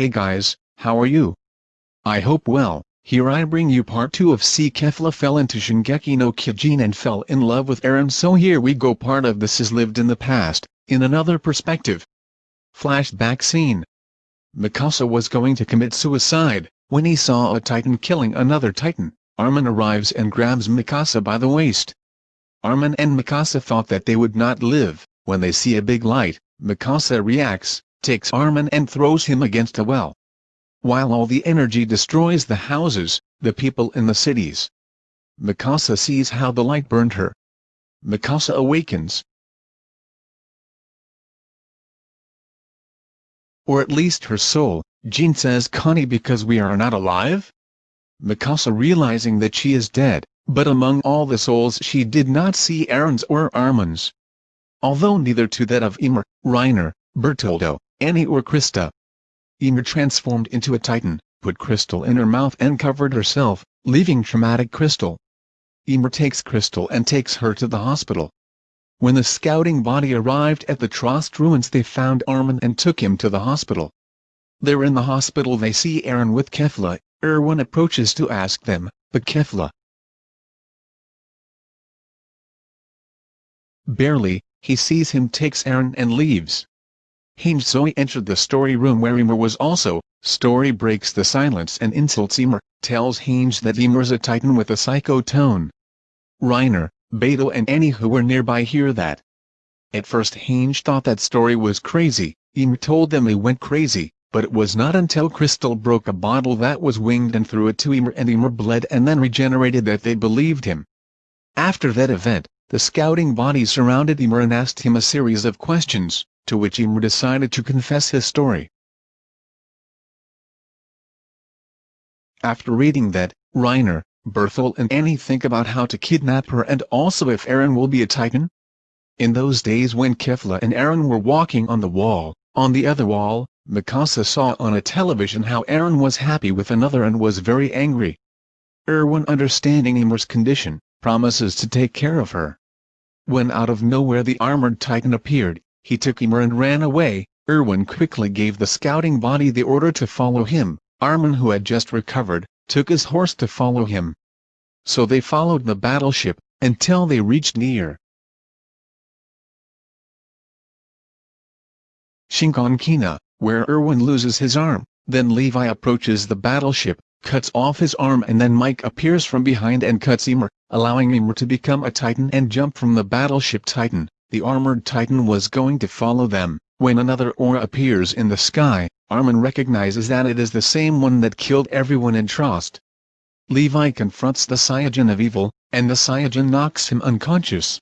Hey guys, how are you? I hope well, here I bring you part 2 of C. Kefla fell into Shingeki no Kyojin and fell in love with Eren so here we go part of this is lived in the past, in another perspective. Flashback scene. Mikasa was going to commit suicide, when he saw a titan killing another titan, Armin arrives and grabs Mikasa by the waist. Armin and Mikasa thought that they would not live, when they see a big light, Mikasa reacts, takes Armin and throws him against a well. While all the energy destroys the houses, the people in the cities. Mikasa sees how the light burned her. Mikasa awakens. Or at least her soul, Jean says Connie because we are not alive? Mikasa realizing that she is dead, but among all the souls she did not see Eren's or Armin's. Although neither to that of Ymir, Reiner, Bertoldo, Annie or Krista. Ymir transformed into a titan, put Crystal in her mouth and covered herself, leaving traumatic Crystal. Ymir takes Crystal and takes her to the hospital. When the scouting body arrived at the Trost ruins they found Armin and took him to the hospital. There in the hospital they see Eren with Kefla, Erwin approaches to ask them, but Kefla. Barely, he sees him takes Eren and leaves. Zoe entered the story room where Ymir was also, Story breaks the silence and insults Ymir, tells Hange that Ymir's a titan with a psycho tone. Reiner, Beto and Annie who were nearby hear that. At first Hange thought that story was crazy, Ymir told them he went crazy, but it was not until Crystal broke a bottle that was winged and threw it to Ymir and Ymir bled and then regenerated that they believed him. After that event, the scouting body surrounded Ymir and asked him a series of questions to which Ymir decided to confess his story. After reading that, Reiner, Berthold and Annie think about how to kidnap her and also if Aaron will be a titan. In those days when Kefla and Aaron were walking on the wall, on the other wall, Mikasa saw on a television how Aaron was happy with another and was very angry. Erwin understanding Ymir's condition, promises to take care of her. When out of nowhere the armored titan appeared, he took Ymir and ran away, Erwin quickly gave the scouting body the order to follow him, Armin who had just recovered, took his horse to follow him. So they followed the battleship, until they reached near. Shinkonkina, where Erwin loses his arm, then Levi approaches the battleship, cuts off his arm and then Mike appears from behind and cuts Ymir, allowing Ymir to become a titan and jump from the battleship titan the armored titan was going to follow them, when another aura appears in the sky, Armin recognizes that it is the same one that killed everyone in Trost. Levi confronts the Saiyajin of evil, and the Saiyajin knocks him unconscious.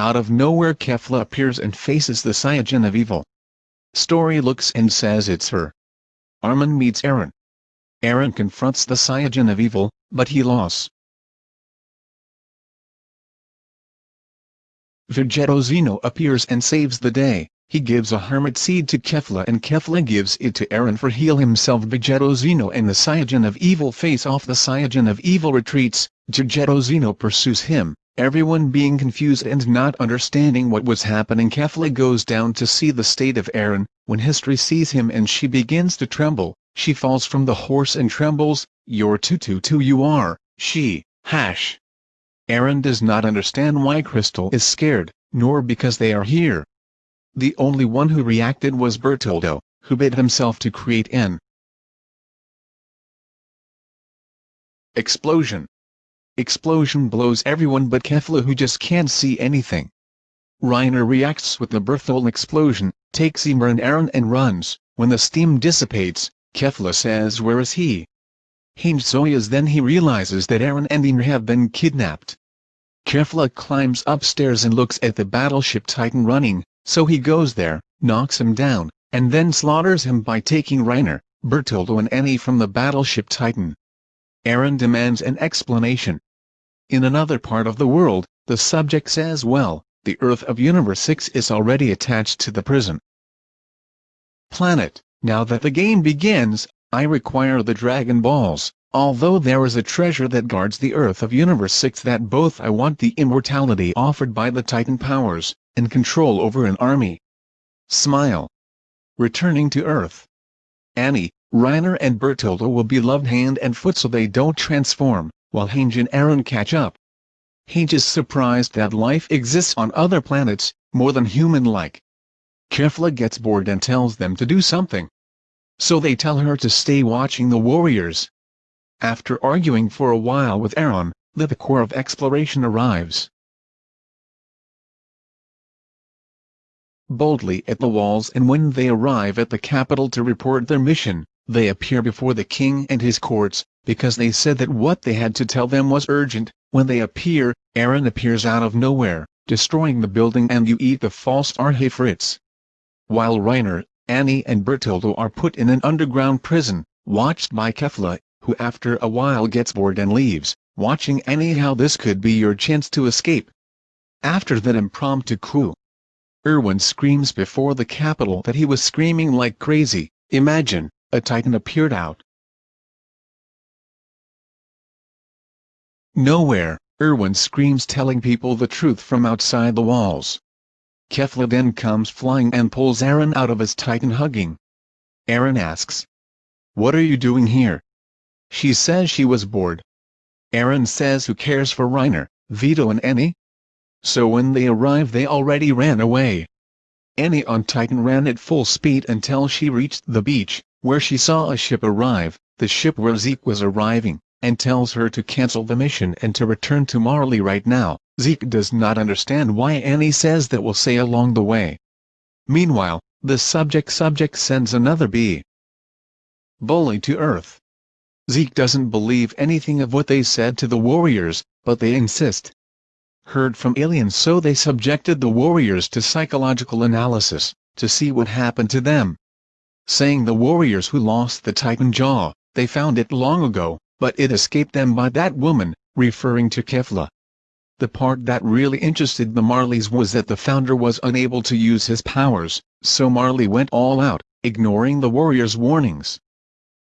Out of nowhere Kefla appears and faces the Saiyajin of evil. Story looks and says it's her. Armin meets Aaron. Aaron confronts the Saiyajin of evil, but he lost. Vegetto Zeno appears and saves the day. He gives a hermit seed to Kefla and Kefla gives it to Aaron for heal himself. Vegetto Zeno and the Saiyajin of Evil face off. The Saiyajin of Evil retreats, Vegetto Zeno pursues him, everyone being confused and not understanding what was happening Kefla goes down to see the state of Aaron, when History sees him and she begins to tremble, she falls from the horse and trembles, you're too too too you are, she, hash. Eren does not understand why Crystal is scared, nor because they are here. The only one who reacted was Bertoldo, who bid himself to create an explosion. Explosion blows everyone but Kefla who just can't see anything. Reiner reacts with the Berthold explosion, takes Ymir and Eren and runs, when the steam dissipates, Kefla says where is he? Hange Zoya's then he realizes that Aaron and Ymir have been kidnapped. Kefla climbs upstairs and looks at the battleship Titan running, so he goes there, knocks him down, and then slaughters him by taking Reiner, Bertoldo and Annie from the battleship Titan. Aaron demands an explanation. In another part of the world, the subject says well, the Earth of Universe 6 is already attached to the prison. Planet, now that the game begins, I require the Dragon Balls. Although there is a treasure that guards the Earth of Universe 6 that both I want the immortality offered by the Titan powers, and control over an army. Smile. Returning to Earth. Annie, Reiner and Bertoldo will be loved hand and foot so they don't transform, while Hange and Aaron catch up. Hange is surprised that life exists on other planets, more than human-like. Kefla gets bored and tells them to do something. So they tell her to stay watching the warriors. After arguing for a while with Eren, the Corps of Exploration arrives. boldly at the walls and when they arrive at the capital to report their mission, they appear before the king and his courts, because they said that what they had to tell them was urgent. When they appear, Aaron appears out of nowhere, destroying the building and you eat the false Arhay While Reiner, Annie and Bertoldo are put in an underground prison, watched by Kefla, who after a while gets bored and leaves, watching anyhow this could be your chance to escape. After that impromptu coup, Erwin screams before the capital that he was screaming like crazy, imagine, a titan appeared out. Nowhere, Erwin screams telling people the truth from outside the walls. Kefla then comes flying and pulls Aaron out of his titan hugging. Aaron asks, What are you doing here? She says she was bored. Aaron says who cares for Reiner, Vito and Annie? so when they arrived they already ran away. Annie on Titan ran at full speed until she reached the beach, where she saw a ship arrive, the ship where Zeke was arriving, and tells her to cancel the mission and to return to Marley right now. Zeke does not understand why Annie says that will say along the way. Meanwhile, the subject subject sends another bee bully to Earth. Zeke doesn't believe anything of what they said to the warriors, but they insist heard from aliens so they subjected the warriors to psychological analysis, to see what happened to them. Saying the warriors who lost the titan jaw, they found it long ago, but it escaped them by that woman, referring to Kefla. The part that really interested the Marleys was that the founder was unable to use his powers, so Marley went all out, ignoring the warriors' warnings.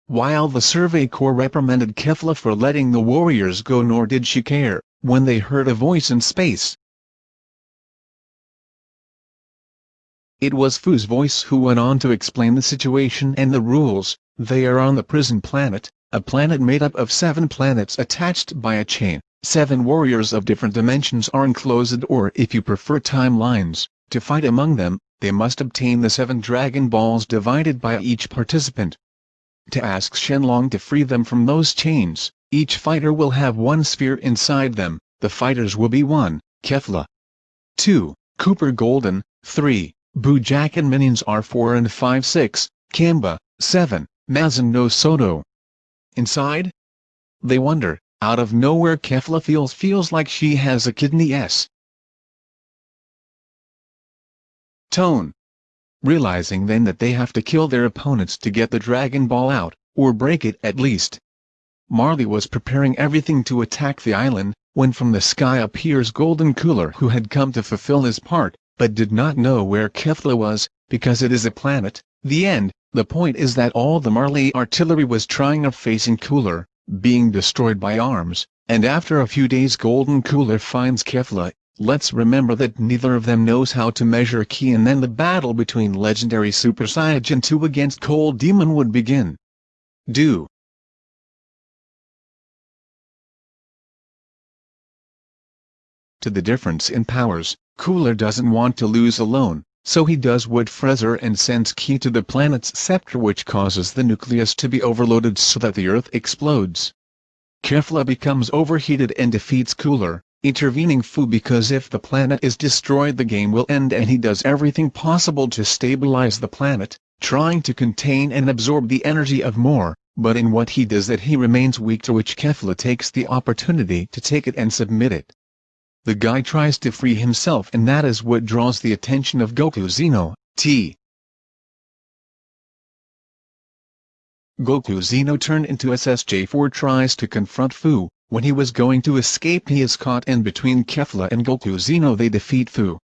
While the Survey Corps reprimanded Kefla for letting the warriors go nor did she care, when they heard a voice in space. It was Fu's voice who went on to explain the situation and the rules, they are on the prison planet, a planet made up of seven planets attached by a chain. Seven warriors of different dimensions are enclosed or if you prefer timelines, to fight among them, they must obtain the seven Dragon Balls divided by each participant. To ask Shenlong to free them from those chains, each fighter will have one sphere inside them, the fighters will be 1. Kefla 2. Cooler Golden 3. Jack and minions are 4 and 5 6, Kamba 7. Mazin no Soto Inside? They wonder, out of nowhere Kefla feels feels like she has a kidney s. Tone Realizing then that they have to kill their opponents to get the Dragon Ball out, or break it at least. Marley was preparing everything to attack the island, when from the sky appears Golden Cooler who had come to fulfill his part, but did not know where Kefla was, because it is a planet. The end, the point is that all the Marley artillery was trying of facing Cooler, being destroyed by arms, and after a few days Golden Cooler finds Kefla, let's remember that neither of them knows how to measure ki and then the battle between legendary Super Saiyan 2 against Cold Demon would begin. Do. to the difference in powers, Cooler doesn't want to lose alone, so he does what Freezer and sends Ki to the planet's scepter which causes the nucleus to be overloaded so that the Earth explodes. Kefla becomes overheated and defeats Cooler, intervening Fu because if the planet is destroyed the game will end and he does everything possible to stabilize the planet, trying to contain and absorb the energy of more, but in what he does that he remains weak to which Kefla takes the opportunity to take it and submit it the guy tries to free himself and that is what draws the attention of Goku Zeno, T. Goku Zeno turned into SSJ4 tries to confront Fu, when he was going to escape he is caught in between Kefla and Goku Zeno they defeat Fu.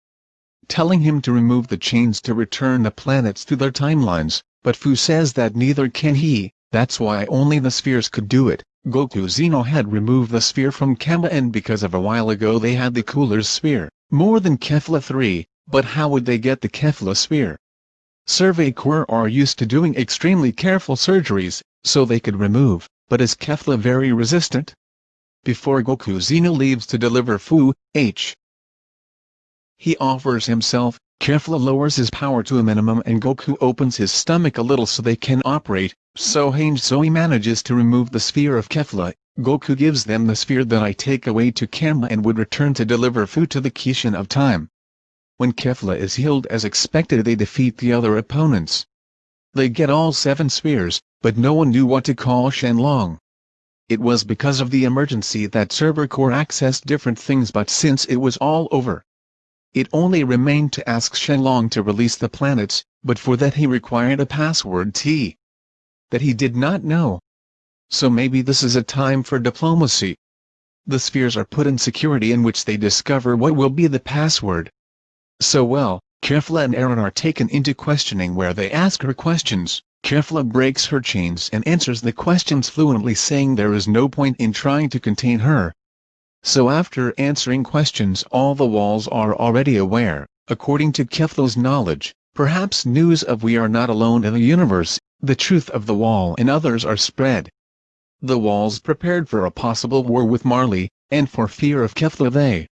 Telling him to remove the chains to return the planets to their timelines, but Fu says that neither can he, that's why only the spheres could do it. Goku Zeno had removed the sphere from Kama and because of a while ago they had the Cooler's sphere, more than Kefla 3, but how would they get the Kefla sphere? Survey Corps are used to doing extremely careful surgeries, so they could remove, but is Kefla very resistant? Before Goku Zeno leaves to deliver Fu, H. He offers himself, Kefla lowers his power to a minimum and Goku opens his stomach a little so they can operate, so Hange Zoe manages to remove the sphere of Kefla, Goku gives them the sphere that I take away to Karma and would return to deliver food to the Kishin of time. When Kefla is healed as expected they defeat the other opponents. They get all seven spheres, but no one knew what to call Shenlong. It was because of the emergency that Corps accessed different things but since it was all over, it only remained to ask Shenlong to release the planets, but for that he required a password T. That he did not know. So maybe this is a time for diplomacy. The spheres are put in security in which they discover what will be the password. So well, Kefla and Aaron are taken into questioning where they ask her questions. Kefla breaks her chains and answers the questions fluently saying there is no point in trying to contain her, so after answering questions all the walls are already aware, according to Kefla's knowledge, perhaps news of we are not alone in the universe, the truth of the wall and others are spread. The walls prepared for a possible war with Marley, and for fear of Kefla they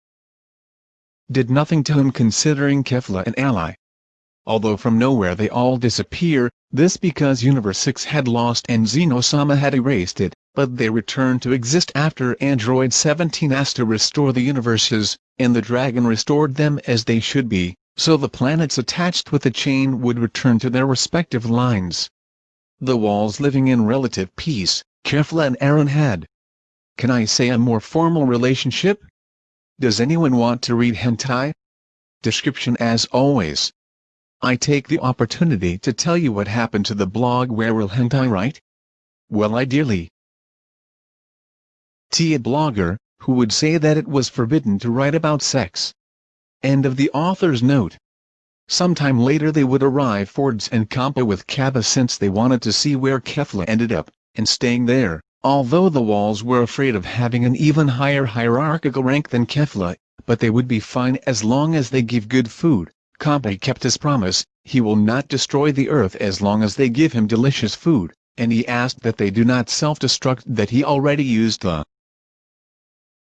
did nothing to him considering Kefla an ally. Although from nowhere they all disappear, this because Universe 6 had lost and Xenosama had erased it, but they returned to exist after Android 17 asked to restore the universes, and the dragon restored them as they should be, so the planets attached with the chain would return to their respective lines. The walls living in relative peace, Kefla and Aaron had. Can I say a more formal relationship? Does anyone want to read hentai? Description as always. I take the opportunity to tell you what happened to the blog where will hentai write? Well ideally, T. A blogger, who would say that it was forbidden to write about sex. End of the author's note. Sometime later they would arrive Fords and Kamba with Kappa since they wanted to see where Kefla ended up, and staying there, although the walls were afraid of having an even higher hierarchical rank than Kefla, but they would be fine as long as they give good food. Kamba kept his promise, he will not destroy the earth as long as they give him delicious food, and he asked that they do not self-destruct that he already used the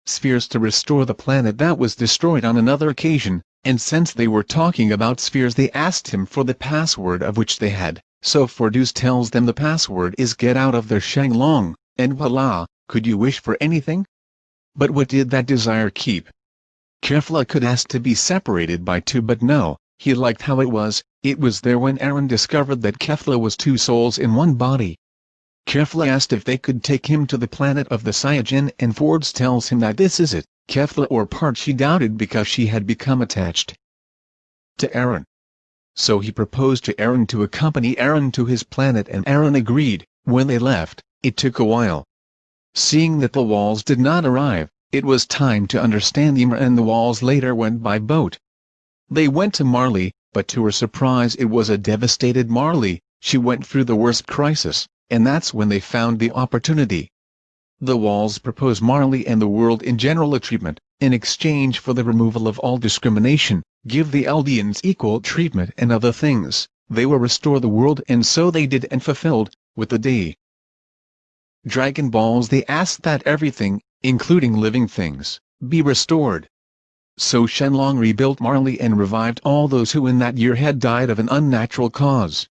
spheres to restore the planet that was destroyed on another occasion, and since they were talking about spheres they asked him for the password of which they had, so Fordeus tells them the password is get out of their Shenlong, and voila, could you wish for anything? But what did that desire keep? Kefla could ask to be separated by two but no, he liked how it was, it was there when Aaron discovered that Kefla was two souls in one body, Kefla asked if they could take him to the planet of the Saiyajin and Fords tells him that this is it, Kefla or part she doubted because she had become attached to Aaron. So he proposed to Aaron to accompany Aaron to his planet and Aaron agreed, when they left, it took a while. Seeing that the walls did not arrive, it was time to understand Ymir and the walls later went by boat. They went to Marley, but to her surprise it was a devastated Marley, she went through the worst crisis and that's when they found the opportunity. The walls propose Marley and the world in general a treatment, in exchange for the removal of all discrimination, give the Eldians equal treatment and other things, they will restore the world and so they did and fulfilled, with the day. Dragon Balls they asked that everything, including living things, be restored. So Shenlong rebuilt Marley and revived all those who in that year had died of an unnatural cause.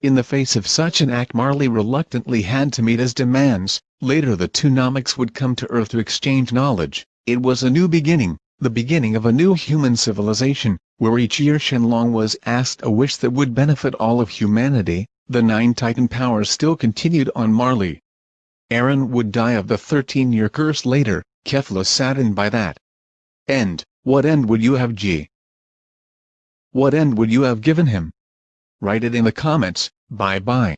In the face of such an act Marley reluctantly had to meet his demands, later the two Nameks would come to Earth to exchange knowledge, it was a new beginning, the beginning of a new human civilization, where each year Shenlong was asked a wish that would benefit all of humanity, the nine Titan powers still continued on Marley. Aaron would die of the 13-year curse later, Kefla saddened by that. End, what end would you have G? What end would you have given him? Write it in the comments, bye bye.